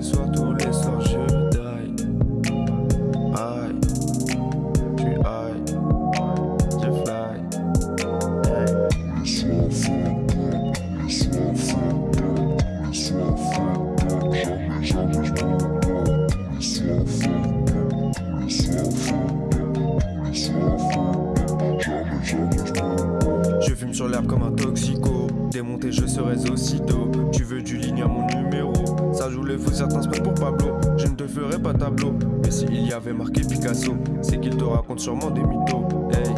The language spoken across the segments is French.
les soirs, tous les soirs, je die. Aïe, j'suis high, je fly. Tous les soirs fucked up, tous les soirs fucked up, tous les soirs fucked up. Jamais, jamais je m'en bats. Tous les soirs fucked up, tous les soirs fucked up, tous les soirs fucked up. Jamais, jamais je m'en bats. Je fume sur l'herbe comme un toxico. Démonté, je serais aussitôt. Tu veux du certains se pour Pablo. Je ne te ferai pas tableau. Mais s'il y avait marqué Picasso, c'est qu'il te raconte sûrement des mythos. Hey.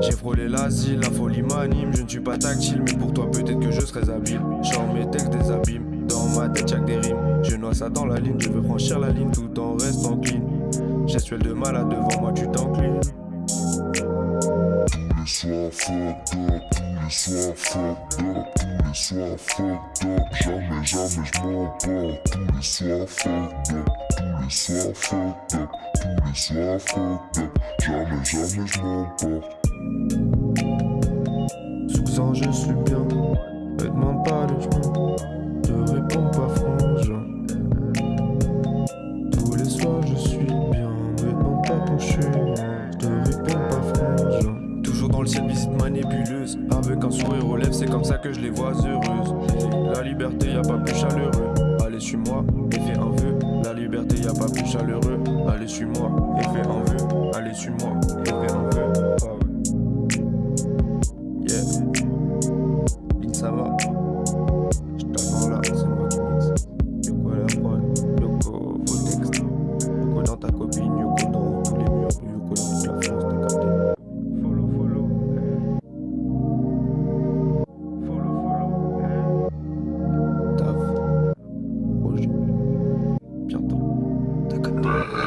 J'ai frôlé l'asile, la folie m'anime. Je ne suis pas tactile, mais pour toi, peut-être que je serais habile. Genre mes textes des abîmes. Dans ma tête, y'a que des rimes. Je noie ça dans la ligne, je veux franchir la ligne tout en restant clean. Gestuelle de malade devant moi, tu up, tous les soirs fucked up, tous les soirs fucked up. Jamais, jamais je. Tous les soirs fucked up, tous les soirs fucked up, tous les soirs fucked up. Jamais, jamais je m'en bats. Sous je suis bien. Me demande pas de chemin. Je réponds pas frangin. Tous les soirs je suis bien. Me demande pas ton chemin. Je te réponds pas frangin. Toujours dans le ciel, Avec un sourire aux lèvres, c'est comme ça que je les vois heureuses. La liberté, y a pas plus chaleureux. Allez, suis-moi et fais un vœu. La liberté, y a pas plus chaleureux. Allez, suis-moi et fais un vœu. Allez, suis-moi et fais un vœu. Roma